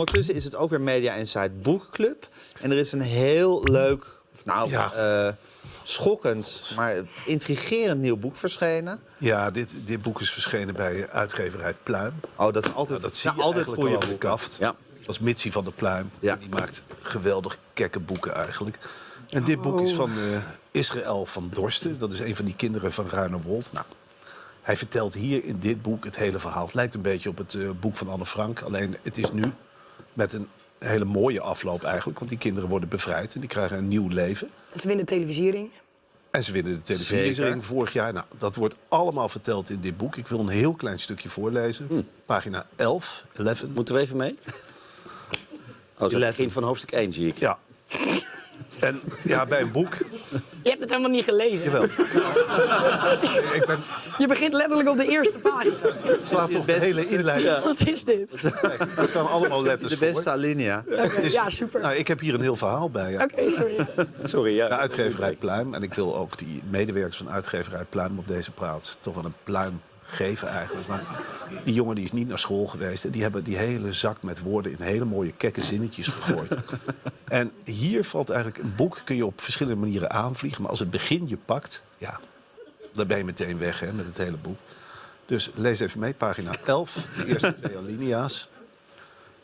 Ondertussen is het ook weer Media Insight Boekclub. En er is een heel leuk, of nou, Ja. eh, schokkend, maar intrigerend nieuw boek verschenen. Ja, dit, dit boek is verschenen bij uitgeverij Pluim. Oh, dat is altijd, Nou, dat zie nou, je altijd goede de boeken. kaft. Ja. Dat is Mitsi van der Pluim. Ja. En Die maakt geweldig kekke boeken eigenlijk. En dit boek is van eh, Israël van Dorsten. Dat is een van die kinderen van Ruinerwold. Nou, hij vertelt hier in dit boek het hele verhaal. Het lijkt een beetje op het eh, boek van Anne Frank. Alleen het is nu met een hele mooie afloop eigenlijk. Want die kinderen worden bevrijd en die krijgen een nieuw leven. Ze winnen televisiering. En ze winnen de televisiering Zeker. vorig jaar. Nou, dat wordt allemaal verteld in dit boek. Ik wil een heel klein stukje voorlezen. Pagina 11, 11. Moeten we even mee? Oh, het begin van hoofdstuk 1 zie ik. Ja. En ja, bij een boek. Je hebt het helemaal niet gelezen. Jawel. ik ben, Je begint letterlijk op de eerste pagina. slaat toch de hele inleiding. Wat is dit? Kijk, Er staan allemaal letters De beste alinea. Dus, Ja, super. Nou, ik heb hier een heel verhaal bij. Ja. Oké, sorry. Sorry, ja. De uitgeverij Pluim. En ik wil ook die medewerkers van uitgeverij Pluim op deze plaats toch wel een pluim geven eigenlijk. Want die jongen die is niet naar school geweest. En die hebben die hele zak met woorden in hele mooie kekke zinnetjes gegooid. en hier valt eigenlijk een boek, kun je op verschillende manieren aanvliegen. Maar als het begin je pakt, ja, dan ben je meteen weg hè, met het hele boek. Dus lees even mee, pagina 11, de eerste twee alinea's.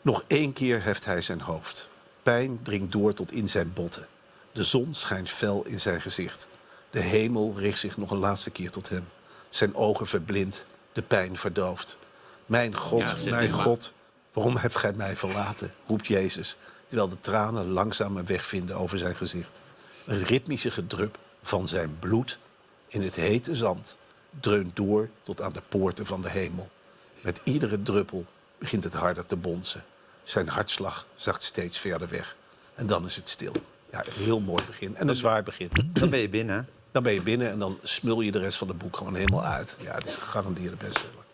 Nog één keer heft hij zijn hoofd. Pijn dringt door tot in zijn botten. De zon schijnt fel in zijn gezicht. De hemel richt zich nog een laatste keer tot hem. Zijn ogen verblind, de pijn verdoofd. Mijn God, Ja, mijn. God, waarom hebt gij mij verlaten? roept Jezus, terwijl de tranen langzaam een weg vinden over zijn gezicht. Het ritmische gedrup van zijn bloed in het hete zand dreunt door tot aan de poorten van de hemel. Met iedere druppel begint het harder te bonzen. Zijn hartslag zakt steeds verder weg. En dan is het stil. Ja, een heel mooi begin. En een zwaar begin. Dan ben je binnen. Dan ben je binnen en dan smul je de rest van het boek gewoon helemaal uit. Ja, het is een gegarandeerde bestseller.